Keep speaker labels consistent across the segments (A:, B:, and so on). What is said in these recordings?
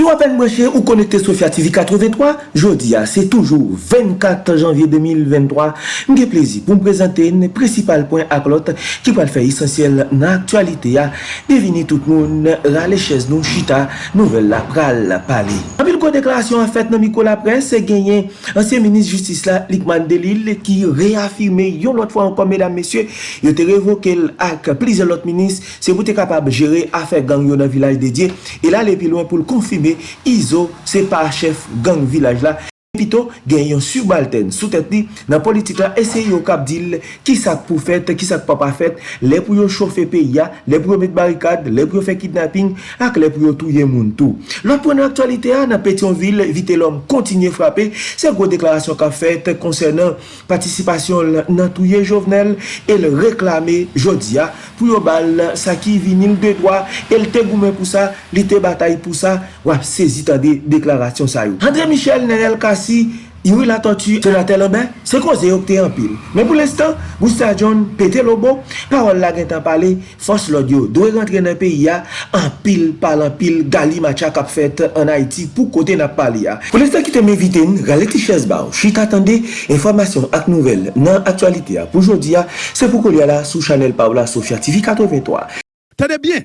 A: Si wapen mwenche ou konekte Sofya TV 83, jodi a, se toujou 24 janvye 2023, mge plezi pou mprezante ne precipal point aklot ki pal fè esensyel nan aktualite ya, devini tout moun rale ches nou chita nouvel la pral pali. Anpil kon deklarasyon an fèt nan miko la pres, genyen ansyen menis justice la Likman Delil ki reafirme yon lot fwa ankon medan mesye, yo te revoke l ak plize lot menis se pou te kapab jere afer gang yon nan vilaj dedye, e la le pilon pou l konfime Izo, c'est pas chef gang village là. Pito gen yon subalten sou tèt li nan politik la ese yo kap dil ki sak pou fèt ki sak pa pa fèt le pou yo chofe pe ya, le pou yo met barikad le pou yo fè kidnapping ak le pou yo touye moun tou. Lop pou ah, nan aktualite a nan Petionville, vite lom kontinye frape se gwo deklarasyon kap fèt konsernan patisipasyon nan touye jovenel el reklame jodi a pou yo bal sa ki vinil de doa el te goumen pou sa, li te batay pou sa wap sezi ta de deklarasyon sa yo. André Michel Nenel Kass Boussassi, Yuri la tortue, Jonathan Lambert, se koze yo kte anpil. Men pou l'estan, Gousta John, Pete Lobo, parol la gen tan pale, fos lodyo. Dwe rentre nan peyi ya, anpil pal anpil, gali matcha kap fet an Haiti pou kote nap pale ya. Pou l'estan ki te men vite n, rale ti ches ba ou. Chita tende, informasyon ak nouvel nan aktualite ya. Pou jodi ya, se pou kolye la sou chanel Paola Sofia TV 83.
B: Tade bien,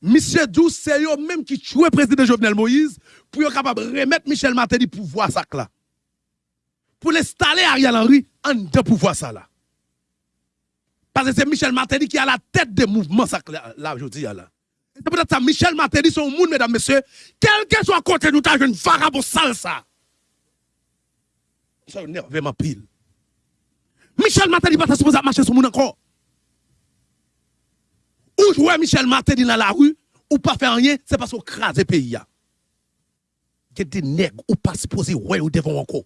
B: misye Djou se yo menm ki chwe prezident Jovenel Moïse, pou yo kapab remet Michel Martelly pou vwa sak la. Pou l'installe Ariel Henry, an de pou vwa sa la. Pase se Michel Martelly ki a la tèt de mouvment sak la, jodi ya la. Se pou det sa Michel Martelly son moun, mesdames, messieurs, kelke so akote nou ta jen fara pou sal sa. Sa yon nerveman pil. Michel Martelly pou zap mache son moun anko. Ou jwè Michel Martelly nan la rue, ou pa fè anyen, se pa sou krasè peyi ya. Gè de neg ou pa se pose wè ou devon anko.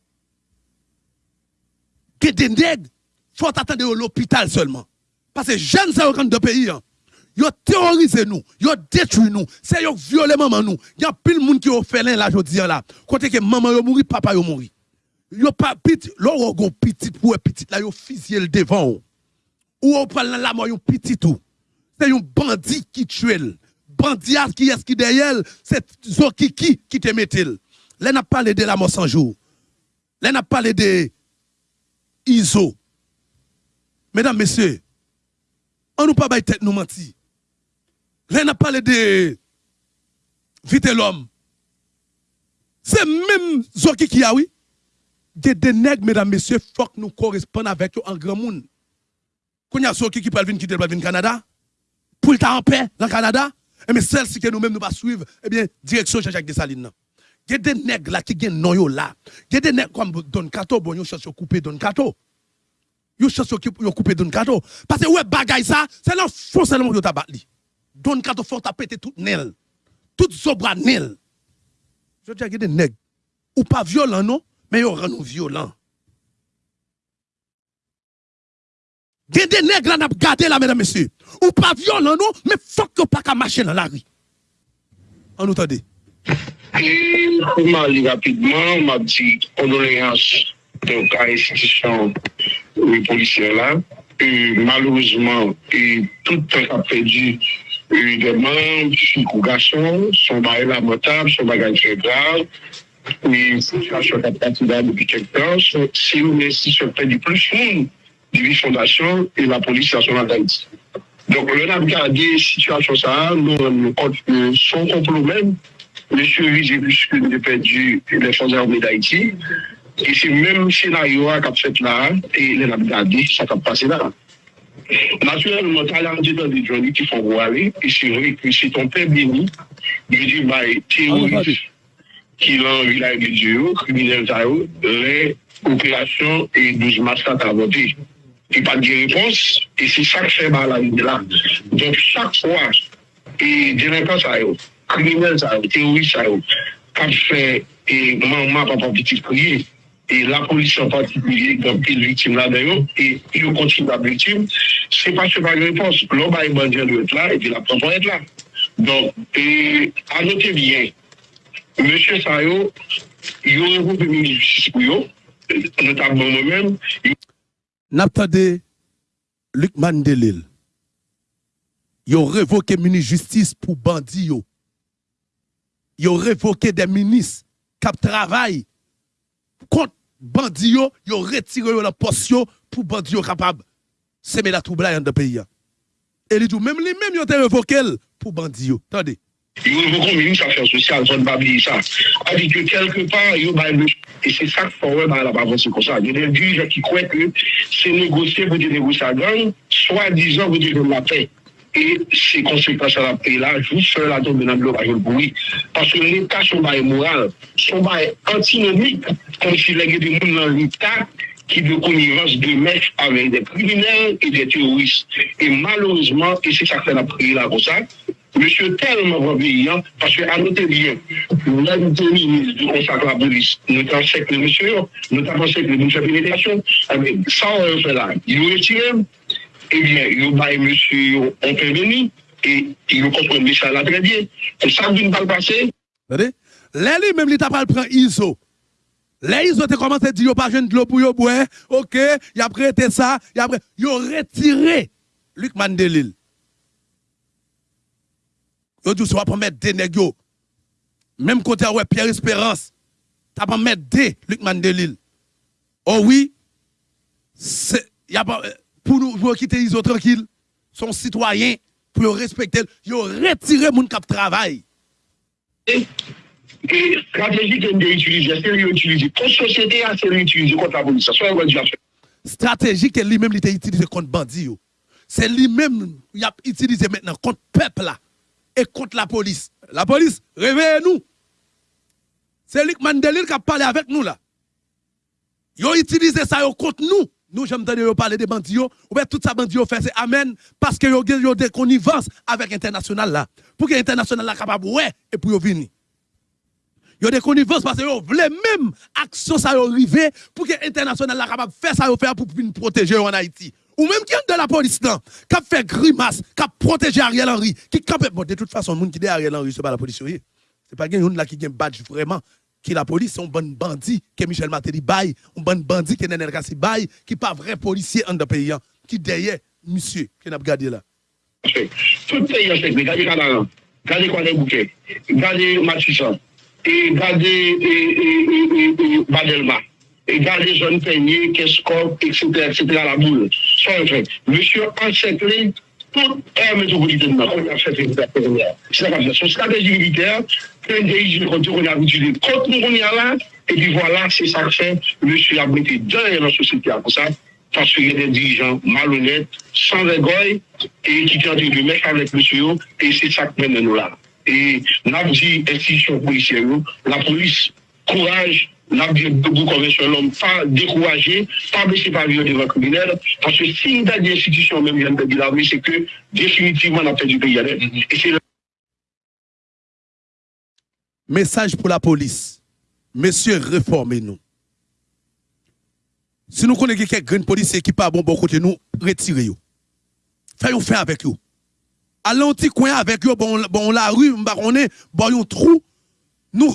B: Gè de neg, fote atende yo l'opital selman. Pase jen se yo kan de peyi ya. Yo terorize nou, yo detu nou, se yo viole maman nou. Gyan pil moun ki yo felen la jodi ya la. Kote ke maman yo mouri, papa yo mouri. Yo pa piti, lor yo go piti pou e piti la yo fizye l devan ou. Pral nan la mwa yo piti tou. Se yon bandi ki tchwel. Bandias ki eski deyel, se zo ki ki ki te metil. Lè na pale de la monsanjou. Lè na pale de Izo. Mèdam mesè, an nou pa bay tèt nou manti. Lè na pale de Vite l'om. Se mèm zo ki ki yawi, de denèg mèdam mesè, fok nou koresponde avèk yo an gran moun. Konya zo ki ki pral vin ki del pral vin Kanada? Pou l'ta en paix dans le Canada, et mais celle-ci que nous-mêmes nous pas suivre, eh bien, direction Jean-Jacques Dessalines. Il y a des nègres là qui gagnent non là. Il y a des nègres comme Don Kato, bon, yo cherche couper Don Kato. Yo cherche couper Don Kato. Parce que ouais, bagay ça, c'est là faux seulement yo tabat li. Don Kato faut péter tout nel. Tout zobra nel. Je dis, il y a des nègres. Ou pas violents, non, mais yo rend nous violents. Gen de neg lan ap gade la, mesdames, messieurs. Ou pa violan nou, men fok yo pa ka mache nan la ri. An nou
C: tade. Mwen li rapidman, mwen ap di kondoleans de ou ka institisyon polisyen la. Malouzman, tout ap pedu deman, chikou gason, son bagay lamotab, son bagay tre grav. Ou yon situasyon ap pati da depi kek tan, se yon institisyon pe di plus moun. Juif Fondation et la police nationale d'Haïti. Donc, on a regardé situation ça, nous on compte que son complot même, M. Rizibus, que nous perdu les Forces armées d'Haïti, et c'est même scénario qu'a fait là, et on a regardé ça qu'a passé là. Naturellement, tu as l'argent dans des journées qui font voir, et c'est vrai que c'est ton père béni, il dit, bah, théoriste, qui l'a vu là, il dit, criminel, les opérations et 12 massacres à voter. et pas de réponse, et c'est ça que fait mal à là. Donc chaque fois, et délinquants, ça criminels, ça terroristes, ça quand fait, et maman, papa, petit crier, et la police en particulier, donc les victimes là d'ailleurs, et ils continuent la victime, c'est parce que pas de réponse. L'homme a bandit doit être là, et puis la preuve être là. Donc, et à noter bien, Monsieur Sayo, il y aurait un groupe de justice pour eux, notamment moi-même,
B: N'attendez Luc Mandelil. Yo révoqué mini justice pour bandit yo. ils ont révoqué des ministres qui travaillent contre bandits, ils ont retiré leur poste pour bandits capables semer la trouble dans le pays. Et tout, même les mêmes, ils ont révoqué pour bandits. Attendez.
C: Yo yon komini sa fèr sosyal, zon babli sa. Adi ke kelke par, yo bay mou. E se sak fòwè bay la bavansi kon sa. Yo den dirije ki kwe ke se negosye vè di negosya gang, swa dizan vè di gen la pey. et ses conséquences à la paix là, juste sur la tombe dans le bruit. Parce que l'État, son bail moral, son bail antinomique, comme si les du monde dans l'État, qui de connivence de mèche avec des criminels et des terroristes. Et malheureusement, et c'est ça que la prière là comme ça, Monsieur tellement va payer, parce que à noter bien, là, nous sommes ministre du conseil de la police, nous avons avec le monsieur, nous avons avec le ministre de la pénétration, ah, ça, on fait là. Il retire, eh bien, il va monsieur intervenir, et il comprend le ça là très bien. Et ça, nous ne pas le passer.
B: Là, lui, même, il t'a pas le prend ISO. Là, ils ont commencé à dire, pas jeune de l'eau pour yo, ok, il a prêté ça, il a prêté, ils ont retiré Luc Mandelil. Yo dit, va pas mettre des négos. Même côté ouais, Pierre Espérance, t'as pas mettre des Luc Mandelil. Oh oui, c'est, y a pas, pour nous, pour quitter les autres tranquilles, son citoyen, pour respecter, ils ont retiré mon cap travail.
C: Et, stratégie qu'on doit utiliser, c'est l'utiliser. Pour société, c'est l'utiliser contre la police. Soit
B: Stratégie que lui-même il a utilisé contre bandit. C'est lui-même il a utilisé maintenant contre peuple là et contre la police. La police, réveillez-nous. C'est Luc Mandelil qui a parlé avec nous là. Ils ont utilisé ça contre nous. Nous, j'aime entendre parler des bandits. Ou bien tout ça bandits fait, c'est Amen. Parce que ils ont des connivences avec l'international là. Pour que l'international là capable, ouais, et pour venir. Ils ont des connivences parce qu'ils voulaient même action ça arriver pour que l'international là capable faire ça pour protéger en Haïti ou même qui est de la police là, qui a fait grimace, qui a protégé Ariel Henry, qui campe. Bon, de toute façon, le monde qui est Ariel Henry, ce n'est pas la police. C'est pas quelqu'un qui a un badge vraiment. Qui la police, c'est un bon bandit que Michel Matéli baille, un bon bandit qui est Nenel Kassi baille, qui pas vrai policier en de pays, hein, qui derrière monsieur qui n'a pas gardé là.
C: Tout pays, regardez Canaran, regardez Kwame Bouquet, regardez Matissan, et regardez Badelma dans les zones peignées, qu'est-ce qu'on, etc., etc., la boule. Sans vrai. Monsieur encerclé toute aire métropolitaine C'est comme ça. Son stratégie militaire, plein de pays, on a utilisé contre nous, on y a là, et puis voilà, c'est ça que fait. Monsieur a été dans la société comme ça, parce qu'il y a des dirigeants malhonnêtes, sans vergogne, et qui tentent de mettre avec monsieur, et c'est ça que mène nous là. Et nous avons dit, institution policière, la police, courage, n'a debout convention l'homme, pas décourager, pas baisser par devant le criminel, parce que si nous avons des institutions, même viennent de l'armée, c'est que définitivement, on a perdu le pays. Et c'est
B: Message pour la police. Messieurs, réformez-nous. Si nous connaissons quelqu'un de policier qui pas bon bon côté nous, retirez-vous. Faisons faire avec vous. Allons petit coin avec vous, bon, bon la rue, on est, bon un trou. Nous,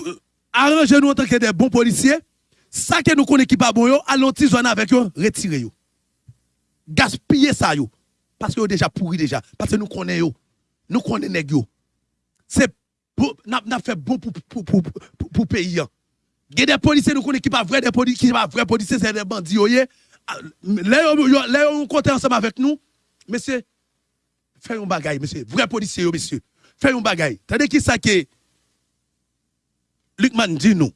B: arrangez-nous en tant que des bons policiers. Ça que nous connaissons qui pas bon, allons zone avec eux, retirez-vous. Gaspillez ça, yo. Parce que vous déjà pourri déjà. Parce que nous connaissons, nous connaissons C'est n'a fait bon pour pour pour pour pays. Il y a des policiers nous connaissons qui pas vrai des policiers qui pas vrai policiers c'est des bandits ah, Là on compte ensemble avec nous. Monsieur faites un bagaille monsieur, vrai policier monsieur. Faites un bagaille. Tandis qui ça que Lucman dit nous.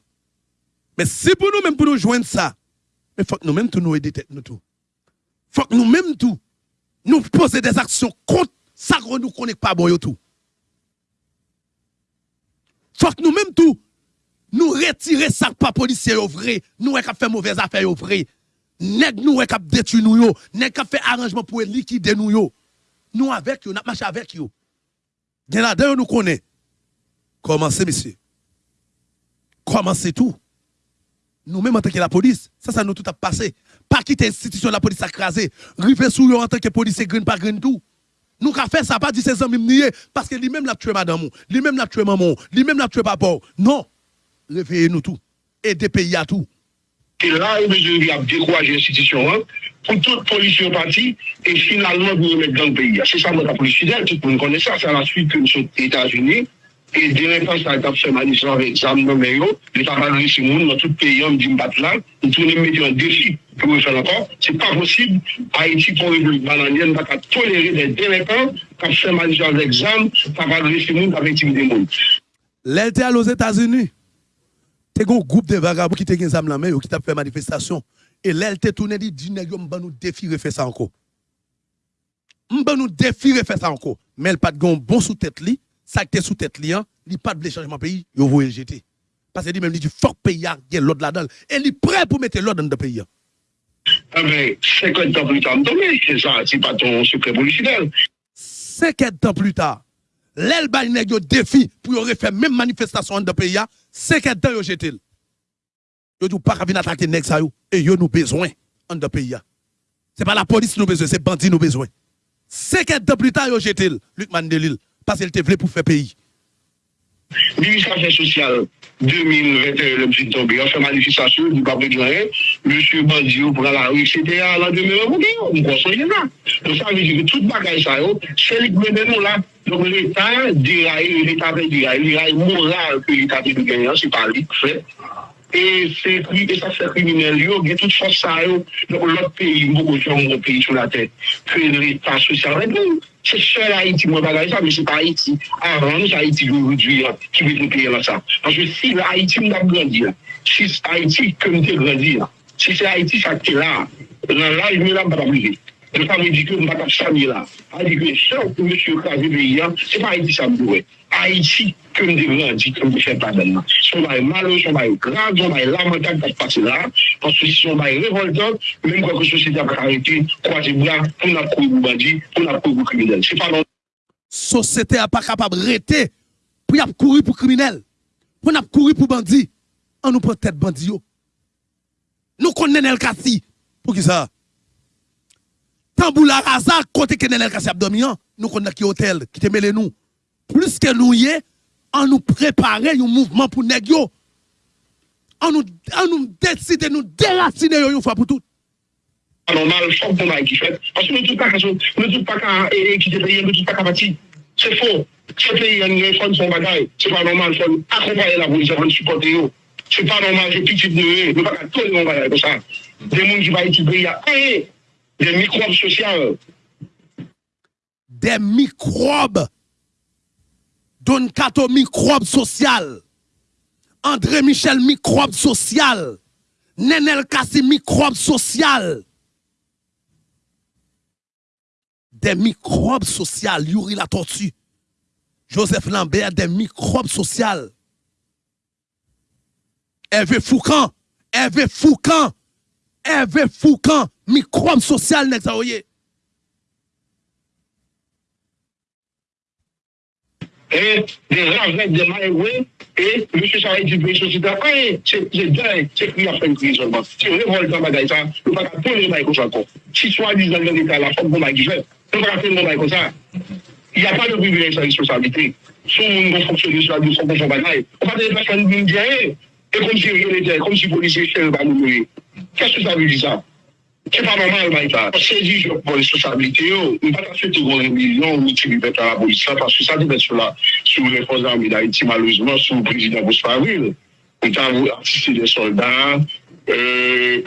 B: Mais si pour nous, même pour nous joindre ça, il faut que nous même tout nous aider nous tout. faut que nous même tout, nous poser des actions contre ça que nous connaissons pas bon tout. faut que nous même tout, nous retirer ça pas policier au vrai, nous qui fait mauvaise affaire au vrai. Nèg nous qui détruit nous yo, nèg qui fait arrangement pour liquider nous yo. Nous avec yo, nous marcher avec yo. Gen là nous connaît. Commencez monsieur. Comment c'est tout Nous-mêmes en tant que la police, ça, ça nous tout a passé. Pas quitter l'institution de la police à craser. River sous en tant que policier, green pas green tout. Nous avons fait ça, pas dit ses amis nier, parce que lui-même l'a tué madame, lui-même l'a tué maman, lui-même l'a tué papa. Non. Réveillez-nous tout. Des pays à tout.
C: Et là, il a découragé l'institution hein, pour toute police parti et finalement vous remettre dans le pays. C'est ça, la police fidèle, tout le monde connaît ça. C'est à la suite que nous sommes aux États-Unis E dene pan sa kap se manisyon avèk zam nan mè yo, lè ta valori se moun nan tout peyi an di mbat lan, nou toune mè di an defi pou mè fè lankon. Se pa posib, Haiti pou republik bananyen baka tolere de dene pan kap se manisyon avèk zam, ta valori se moun avèk tim de moun.
B: Lè te al os Etats-Unis, te gon goup de vagabou ki te gen zam nan mè yo ki tap fè manifestasyon, e lè te toune di di nè yo mba nou defi refè sa anko. Mba nou defi refè sa anko, men l pat gon bon sou tèt li, ça qui est sous tête li, il pas de changement pays, il va le jeter. Parce que dit même dit faut pays il y a l'ordre là-dedans et il est prêt pour mettre l'ordre dans le pays.
C: Ah ben 50 ans plus tard, c'est ça, c'est pas ton secret policier.
B: 50 ans plus tard, l'el bay nèg yo défi pour refaire même manifestation dans le pays, 50 ans yo jeté. Yo dit pas venir attaquer yo et yo nous besoin dans le pays. C'est pas la police nous besoin, c'est bandit nous besoin. 50 ans plus tard yo jeté Luc Mandelil parce qu'elle te voulait pour faire pays.
C: Ministre Affaires sociales 2021, le petit tombé, on fait manifestation, du pape de rien, monsieur Bandio prend la rue, etc. La demeure, vous on conseille là. Donc ça veut dire que toute bagaille ça, c'est le gouvernement là. Donc l'État déraille, l'État fait déraille, déraille moral que l'État fait de gagner, c'est pas lui qui fait. E se kriminelle yo, gen tout son sa yo, lop peyi mbo koujyon mbo peyi sou la tèt. Fèdre, pas sosial, mwen pou, se sèl Haiti mwen bagay sa, mwen se pa Haiti. Avan, se Haiti yo rudwi ya, ki wè pou peyi la sa. Anjè si la Haiti mwen ap grandi ya, si Haiti kèmite grandi ya, si se Haiti sa kè la, nan la, mwen la mba pa blize. E pa mi di ke m batap chanye la. A di ke se ou pou monsye kaze be yan, se pa Haiti sa m do we. Haiti ke m devran di ke m de fè pa den nan. Son bay malo, son bay grav, son bay lamentak pa pase la. Pansou si son bay revoltant, mèm kwa ke sosyete ap karete, kwa se blan, pou nan kou mou bandi, pou nan kou mou kriminel. Se pa nan...
B: Sosyete ap kapab rete, pou ap kouri pou kriminel, pou ap kouri pou bandi, an nou pou tèt bandi yo. Nou konnen el kasi, pou ki sa... Tamboula Raza, côté Kenelel Kassi Abdomian, nous connaissons qui hôtel, qui te mêle nous. Plus que nous y on nous prépare un mouvement pour nous. On nous, nous décide, nous déraciner une fois pour toutes.
C: Normal, fok bon baye ki fet. Paske nou tout pa ka sou, nou tout pa ka e ki te peye, nou tout pa ka pati. Se fo, se peye yon yon fon son bagay, se pa normal fon akompaye la polis avan supporte yo. Se pa normal, se pitit nou e, nou pa ka ton yon bagay kon sa. De moun ki baye ki peye, e, e des microbes sociaux.
B: Des microbes. Don Kato, microbe social. André Michel, microbe social. Nenel Kassi, microbe social. Des microbes sociaux. Yuri la tortue. Joseph Lambert, des microbes sociaux. Hervé Foucan. Hervé Foucan. Hervé Foucan, microbe social nèg
C: Et des gens de Maïwé, et M. Charest dit, je suis d'accord, c'est dingue, c'est qui a fait une crise seulement. Bon. Si on révolte dans bagaille ça, on va pas tourner dans ça encore. Si soit disant dans l'État, la forme qu'on va dire, on va faire dans comme ça. Il n'y a pas de privilège sans responsabilité. Si on va fonctionner sur la douce, on va faire bagaille. On va dire, personne ne dit rien. Et comme si on était, comme si les policiers ne pas nous mourir. Kè sou sa wè di sa? Kè pa normal bay ta? Se di jò pou responsabilite yo, mwen pata fè te gò remilyon ou ti ripet a la polisa, paske sa di bet sou la, sou reposan mi da iti malouzman, sou prezident Bousparil. Mwen ta avou asiste de soldat,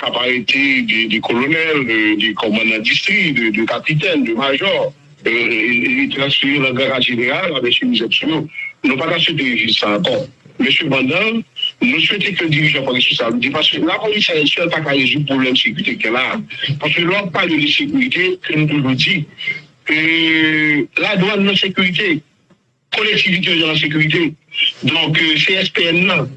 C: kap arete de kolonel, de komandan distri, de kapiten, de major. E transferi la gara general avè sou mizèp sou yo. Mwen pata fè te rejist sa akon. Mwen sou bandan, nous souhaitons que le dirigeant prenne responsabilité parce que la police haïtienne n'a pas résoudre le problème de sécurité qu'elle a. Parce que l'on parle de sécurité, que nous toujours dit, que la douane de sécurité, collectivité de la sécurité, donc euh, CSPN,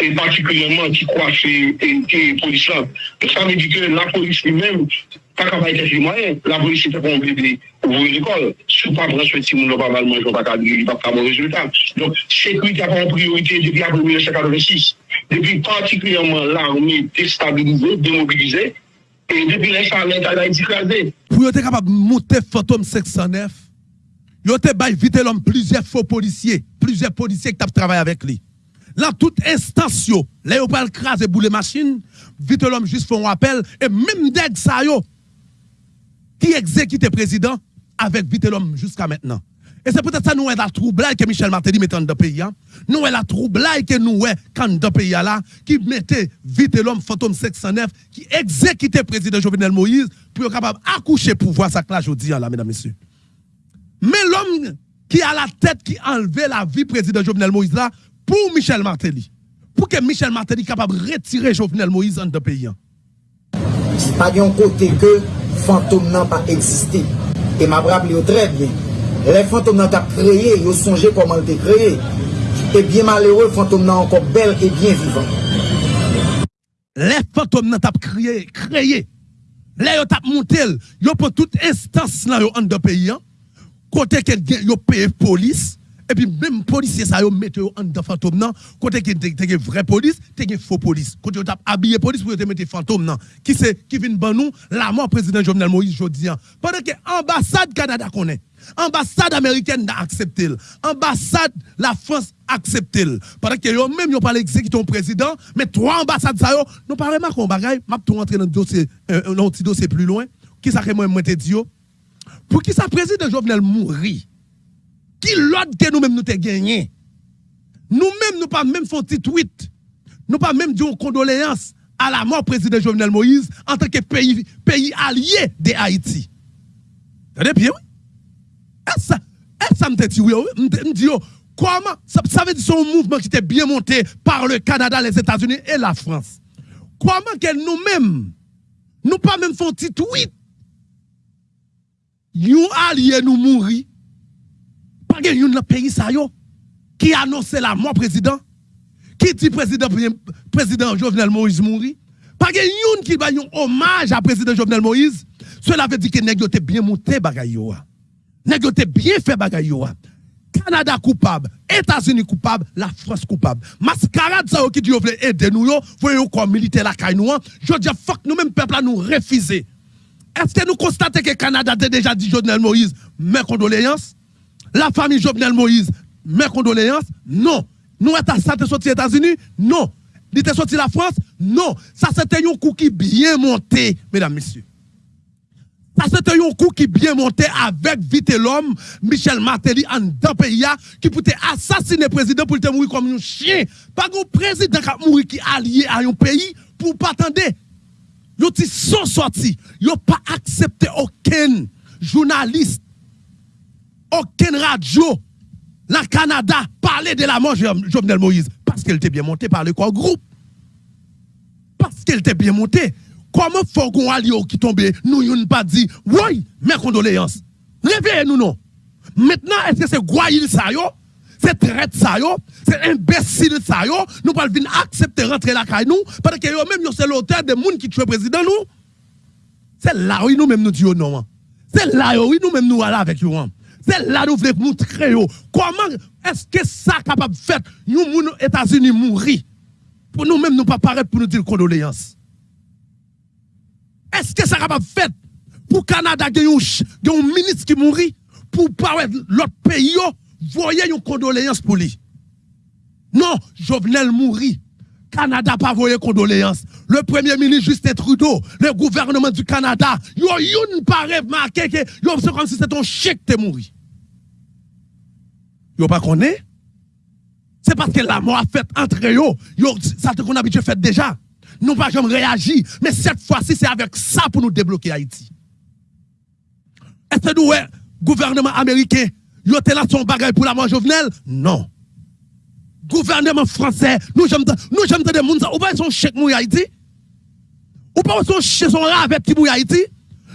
C: et particulièrement qui croit que la police, ça veut dire que la police lui-même pas qu'à faire des moyens, la police fait qu'on bébé ouvrir l'école. Si pas prendre soin de Simon, pas mal manger, pas il pas avoir résultat. Donc, sécurité a en priorité depuis après 1986. Depuis particulièrement l'armée déstabilisée, démobilisée, et depuis l'instant, l'État a été écrasé.
B: Pour être capable de monter Fantôme 509, Yo te bay vite l'homme plusieurs faux policiers, plusieurs policiers qui tap travaillé avec lui. Là, toute instance yo, là yo pas le craser boule machine, vite l'homme juste font un appel, et même deg sa yo, qui exécute le président avec vite l'homme jusqu'à maintenant? Et c'est peut-être ça nous est la troublade que Michel Martelly mettait dans le pays. Nous est la troublade que nous est quand dans le pays là, qui mettait vite l'homme fantôme 609, qui exécutait le président Jovenel Moïse pour être capable d'accoucher pouvoir ça là aujourd'hui là, mesdames, messieurs. Mais l'homme qui a la tête qui enlevait la vie président Jovenel Moïse là, pour Michel Martelly, pour que Michel Martelly capable de retirer Jovenel Moïse dans le pays.
D: C'est pas d'un côté que fantom nan pa eksiste. E ma brable yo tre bien. Le fantom nan ta kreye, yo sonje koman te kreye. E bien malero, fantom nan anko bel e bien vivan.
B: Le fantom nan ta kreye, kreye. Le yo tap montel, yo pou tout instans nan yo an de peyi an. Kote ken gen yo peye polis. Et puis même policier ça yo mettre en dans fantôme non? Côté qui te vraie police te faux police. Côté yo t'a habillé police pour te mettre fantôme non? Qui c'est qui vient ban nous? La mort président Jovenel Moïse jodi pendant que ambassade Canada connaît ambassade américaine a accepté ambassade la France accepté pendant que yo même yo pas exécuter ton président mais trois ambassades ça yo nous pas remarquer un bagay m'a tout rentrer dans dossier un petit dossier plus loin. Qui ça que moi pour qui ça président Jovenel mourir l'autre que nous-mêmes nous avons gagné. Nous-mêmes, nous pas même un petit tweet. Nous pas même dit une condoléance à la mort président Jovenel Moïse en tant que pays, allié de Haïti. Vous bien, oui? Est-ce ça, ça me dit, oui, me dit, comment, ça, ça veut dire son mouvement qui était bien monté par le Canada, les États-Unis et la France. Comment que nous-mêmes, nous pas même un petit tweet, nous alliés nous mourir pas de yon pays qui annonce la mort président qui dit président président Jovenel Moïse mourir pas yon qui va hommage à président Jovenel Moïse cela veut dire que nèg bien monté bagay yo nèg bien fait bagay yo Canada coupable, États-Unis coupable, la France coupable. Mascarade ça qui dit veut aider nous yo, voyons comme militaire la caille nous. Je dis fuck nous même peuple là nous refuser. Est-ce que nous constatons que Canada a déjà dit Jovenel Moïse, mes condoléances? La famille Jovenel Moïse, mes condoléances, non. Nous ça sorti aux États-Unis, non. Il était sorti la France, non. Ça c'était un coup qui bien monté, mesdames, messieurs. Ça c'était un coup qui bien monté avec vite l'homme, Michel Martelly, en dans pays qui pouvait assassiner le président pour te mourir comme un chien. Pas un président qui mourir qui allié à un pays pour pas attendre. Ils sont sortis. Ils n'ont pas accepté aucun journaliste aucune radio, la Canada, parlait de la mort de Jovenel Moïse. Parce qu'elle était bien montée par le groupe. Parce qu'elle était bien montée. Comment faut qu'on qui tombe, nous n'avons pas dit, oui, mes condoléances. Réveillez-nous, non. Maintenant, est-ce que c'est Guayil ça? C'est traite ça? C'est imbécile ça yo? Nous pas accepter rentrer la caille nous? Parce que yo même c'est l'auteur de monde qui tue président nous? C'est là où nous même nous disons non. Hein. C'est là où nous même nous allons avec vous. C'est là nous voulons montrer comment est-ce que ça capable de faire nous, nous États-Unis mourir pour nous-mêmes nous pas paraître pour nous dire condoléances. Est-ce que ça capable de faire pour Canada il y a un ministre qui mourit pour l'autre pays voyez une condoléance pour lui. Non, Jovenel mourit. Canada pas voyé condoléances. Le premier ministre Justin Trudeau, le gouvernement du Canada, yo yon pas remarqué que yo c'est comme si c'était un chèque te mourir. Yo pas connaît? C'est parce que la mort a fait entre yo, yo ça te qu'on habitué fait déjà. Nous pas jamais réagi, mais cette fois-ci c'est avec ça pour nous débloquer Haïti. Est-ce que nous, gouvernement américain, yo là son bagage pour la mort Jovenel Non gouvernement français, nous j'aime nous j'aime des monde ou pas son chèque mouille Haïti. Ou pas son chèque son avec petit mouille Haïti.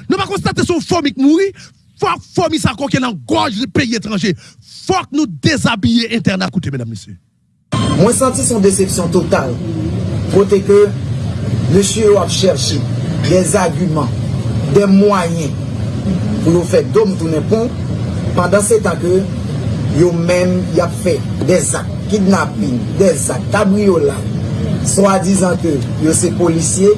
B: Nous pas constater son formique mourir, faut formique ça qu'on dans gorge du pays étranger. Faut que nous déshabiller internat coûté mesdames messieurs.
D: Moi senti son déception totale. Côté que monsieur a cherché des arguments, des moyens pour nous faire dôme tourner pont pendant ces temps que yo même y a fait des actes kidnapping, desak, kabriola, swa dizan ke yo se polisye,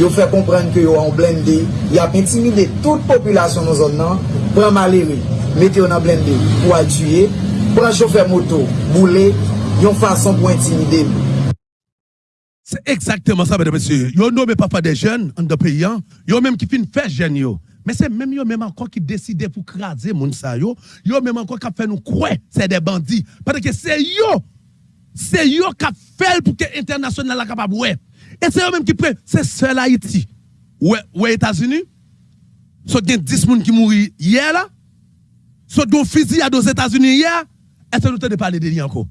D: yo fè komprende ke yo an blende, yo ap intimide tout populasyon nou zon nan, pran malere, mette yo nan blende pou a tue, pran choufer moto, boule, yon fason pou intimide mou.
B: C'est exactement ça, mesdames et messieurs. Yo nommé papa des jeunes en de pays, hein. yo même qui fin faire jeunes. Mais c'est même yo même encore qui décide pour craser moun sa yo. Yo même encore qui fait nous croire c'est des bandits. Parce que c'est yo, c'est yo qui fait pour que l'international la capable. Et c'est eux même qui prennent, c'est seul Haïti. Ouais, ouais États-Unis. Soit gen 10 moun qui mourent hier là. Soit gon fusillade aux États-Unis hier. Est-ce que nous de parler de lui encore?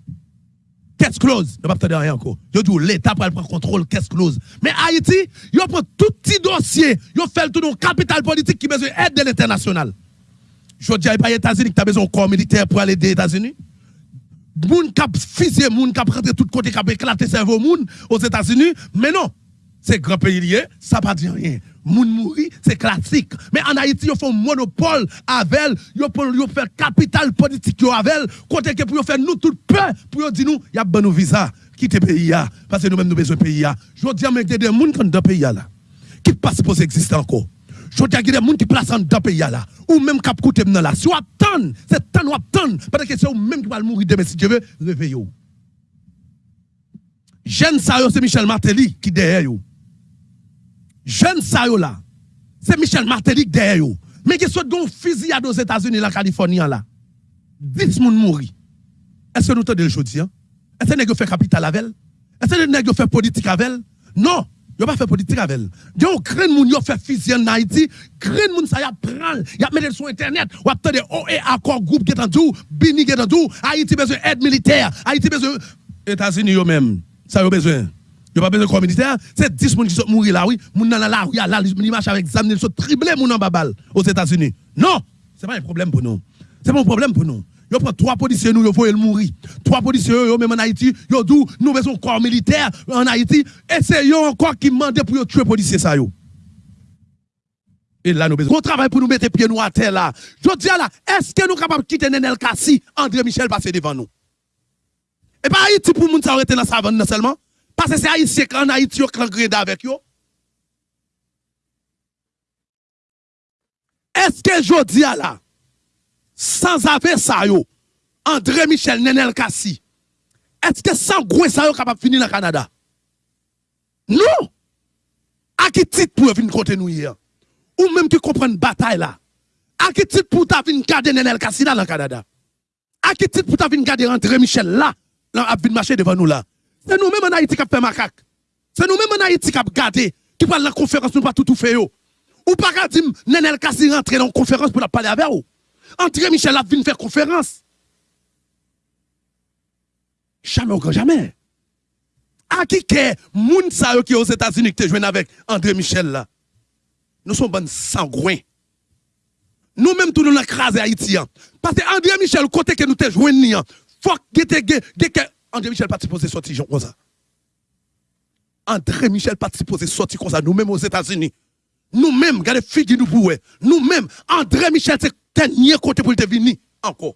B: Qu'est-ce close? Ne pas rien encore. Yo dis l'État prend contrôle qu'est-ce close. Mais Haïti, yo prend tout petit dossier, yo fait le tout dans capital politique qui besoin d'aide de l'international. Je dis pas les États-Unis qui a besoin de corps militaire pour aller des États-Unis. Moun kap fusillé, moun kap rentré tout côté, kap éclaté cerveau moun aux États-Unis. Mais non, c'est grand pays lié, ça pas dit rien. Moun mouri, c'est classique. Mais en Haïti, ils font monopole avec, ils font capital politique avec, côté que pour faire nous tout peur, pour dire nous, il y a bon visa, quitter pays parce que nous-mêmes nous besoin pays Je dis à des gens qui sont dans le pays là, qui pas supposé exister encore. Je dis à des gens qui placent dans le pays là, ou même qui coûté là. Si on attend, c'est temps ou attend, parce que c'est ou même qui va mourir demain si Dieu veut, réveillez Jeune ça, c'est Michel Martelly qui derrière vous jeune ça là, c'est Michel Martelly derrière eux. Mais qui soit un fusillade aux États-Unis, la Californie là. 10 personnes mourir. Est-ce que nous te le jeudi hein? Est-ce que nous fait capital avec? Est-ce que nous fait politique avec elle? Non, a pas fait politique avec elle. Yo grain moun yo fait fusil en Haïti, grain moun ça y a prend, y a mettre sur internet, ou attendez OE accord groupe qui est en tout, Bini qui est en tout, Haïti besoin aide militaire, Haïti besoin États-Unis yo même, ça a besoin. A pas besoin de corps militaire. C'est 10 personnes qui sont morts là, oui. Moun dans la rue, là, ils marchent avec zam, ils sont triplés moun en babal aux États-Unis. Non, ce n'est pas un problème pour nous. C'est pas un problème pour nous. Yo prend trois policiers nous, yo faut mourir. Trois policiers yo même en Haïti, yo dou nous besoin corps militaire en Haïti et c'est yo encore qui demande pour yo tuer policiers ça yo. Et là nous besoin on travaille pour nous mettre pieds nous à terre là. Je dis là, est-ce que nous capables de quitter Nenel Kassi, André Michel passer devant nous Et pas Haïti pour moun ça arrêter dans sa savane seulement? Parce que c'est Haïtien qu'en Haïti, on greda avec eux. Est-ce que je dis à là, sans avoir ça, yo, André Michel Nenel Kassi, est-ce que sans gros ça, yo, capable de finir dans le Canada? Non! À qui titre pour venir côté nous hier? Ou même qui comprend bataille là? À qui titre pour ta venir garder Nenel Kassi là dans le Canada? À qui titre pour ta venir garder André Michel là? Là, a venir marcher devant nous là? C'est nous-mêmes en Haïti qui avons fait macaque. C'est nous-mêmes en Haïti qui avons gardé, qui parlent la conférence, nous pas tout, fait. Ou pas dire, Nenel Kassi rentre dans la conférence pour la parler avec vous. André Michel a venu faire conférence. Jamais grand jamais. À qui que moun sa qui aux États-Unis qui joué avec André Michel là? Nous sommes bonnes sangouins. Nous-mêmes, tout nous avons écrasé Haïti. Parce que André Michel, côté que nous te joué, faut que André Michel pas supposé sortir comme ça. André Michel pas supposé sortir comme ça, nous-mêmes aux États-Unis. Nous-mêmes, regardez, figue nous pour Nous-mêmes, André Michel, c'est dernier côté pour le venir encore.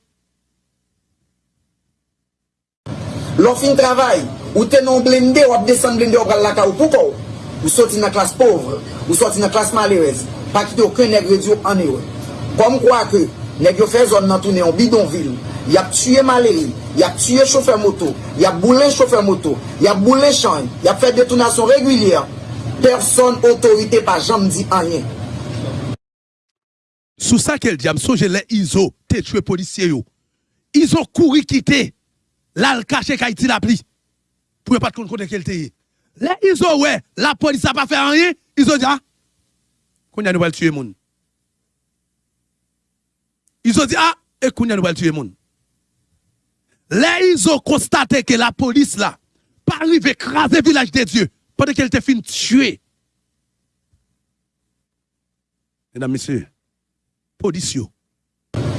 D: L'on fin travail, ou t'es non blindé, ou ap descend blindé, ou la ka ou pouko. Ou sorti dans la classe pauvre, ou sorti dans la classe malheureuse. Pas quitter aucun nègre en Comme quoi que, Nèk yo fè zon nan toune yon bidonvil, yap tue maleri, yap tue choufer moto, yap boule choufer moto, yap boule chan, yap fè detonasyon regulyer, person otorite pa jam di anyen.
B: Sou sa kel diam soje le Izo te tue polisye yo. Izo kouri kite, lal kache ka iti la pli. Pou yo pat kon konen kel te ye. Le Izo we, la polisa pa fè anyen, Izo diya, ah, kon ya nou wèl tue moun. Ils ont dit, ah, a nous tuer moun. Là, ils ont constaté que la police, là, pas arrivé écraser le village de Dieu pendant qu'elle était fin tuer. Mesdames, Messieurs, police.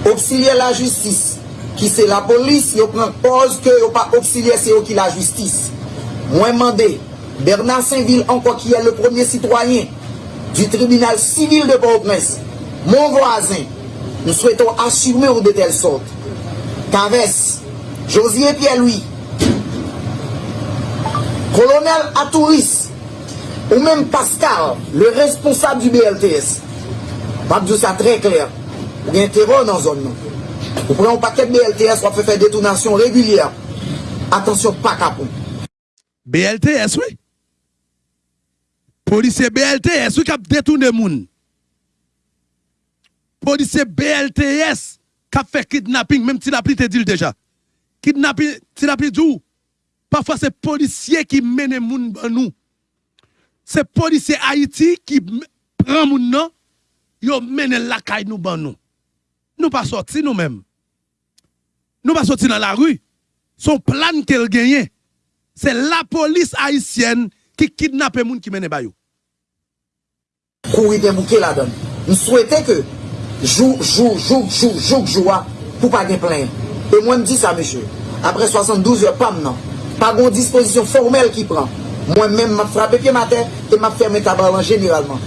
D: Auxilier la justice, qui c'est la police, ils prend pause que yo pas auxilier, c'est qui la justice. Moi, demandé, Bernard Saint-Ville, encore qui est le premier citoyen du tribunal civil de Port-au-Prince, mon voisin, Nous souhaitons assumer ou de telle sorte qu'Avès, Josier Pierre-Louis, colonel Atouris, ou même Pascal, le responsable du BLTS, pas de ça très clair, ou un terror dans la zone. Non. Vous prenez un paquet de BLTS, on peut faire détournation régulière. Attention, pas capon.
B: BLTS, oui. Policier BLTS, oui, qui a détourné le monde. Policier BLTS, qui a fait kidnapping, même si la te dit déjà. Kidnapping, si la dit Parfois, c'est policier qui mène moun nous. C'est policier Haïti qui prend moun nan, yo mène la caille nous ban nous. Nous pas sorti nous-mêmes. Nous pas sorti dans la rue. Son plan qu'elle gagne, c'est la police haïtienne qui kidnappe moun qui mène bayou.
D: Courir des bouquets là-dedans. Nous souhaitons que Jou, jou, jou, jou, jou, joua pou pa gen plen. E mwen di sa, meshe. Apre 72 yo, pam nan. Pa gon disposisyon formel ki pran. Mwen men map frape pi mater, te map ferme tabalan generalman.